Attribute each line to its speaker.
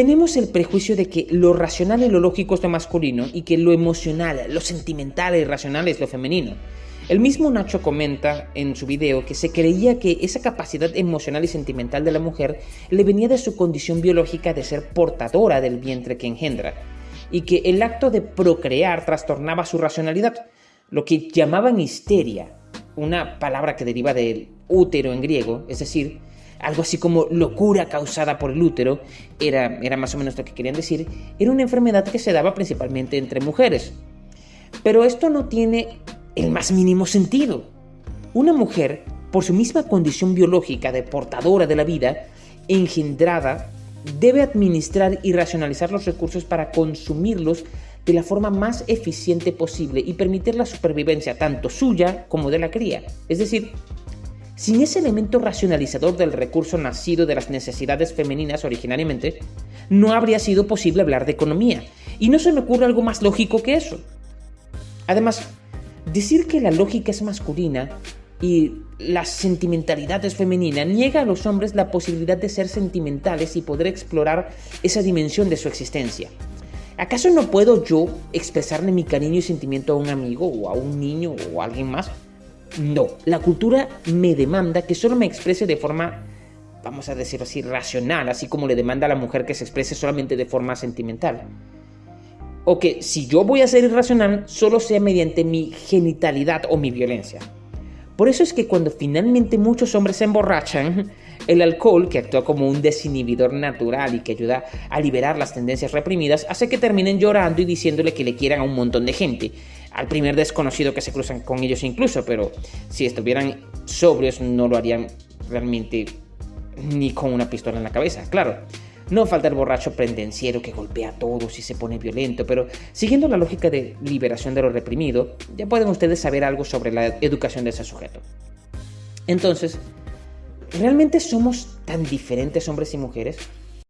Speaker 1: tenemos el prejuicio de que lo racional y lo lógico es lo masculino y que lo emocional, lo sentimental y racional es lo femenino. El mismo Nacho comenta en su video que se creía que esa capacidad emocional y sentimental de la mujer le venía de su condición biológica de ser portadora del vientre que engendra, y que el acto de procrear trastornaba su racionalidad, lo que llamaban histeria, una palabra que deriva del útero en griego, es decir, algo así como locura causada por el útero, era, era más o menos lo que querían decir, era una enfermedad que se daba principalmente entre mujeres. Pero esto no tiene el más mínimo sentido. Una mujer, por su misma condición biológica de portadora de la vida, engendrada, debe administrar y racionalizar los recursos para consumirlos de la forma más eficiente posible y permitir la supervivencia tanto suya como de la cría. Es decir, sin ese elemento racionalizador del recurso nacido de las necesidades femeninas originariamente, no habría sido posible hablar de economía. Y no se me ocurre algo más lógico que eso. Además, decir que la lógica es masculina y la sentimentalidad es femenina niega a los hombres la posibilidad de ser sentimentales y poder explorar esa dimensión de su existencia. ¿Acaso no puedo yo expresarle mi cariño y sentimiento a un amigo o a un niño o a alguien más? No, la cultura me demanda que solo me exprese de forma, vamos a decir así, racional, así como le demanda a la mujer que se exprese solamente de forma sentimental. O que si yo voy a ser irracional, solo sea mediante mi genitalidad o mi violencia. Por eso es que cuando finalmente muchos hombres se emborrachan, el alcohol, que actúa como un desinhibidor natural y que ayuda a liberar las tendencias reprimidas, hace que terminen llorando y diciéndole que le quieran a un montón de gente al primer desconocido que se cruzan con ellos incluso, pero si estuvieran sobrios no lo harían realmente ni con una pistola en la cabeza, claro. No falta el borracho pendenciero que golpea a todos y se pone violento, pero siguiendo la lógica de liberación de lo reprimido, ya pueden ustedes saber algo sobre la educación de ese sujeto. Entonces, ¿realmente somos tan diferentes hombres y mujeres?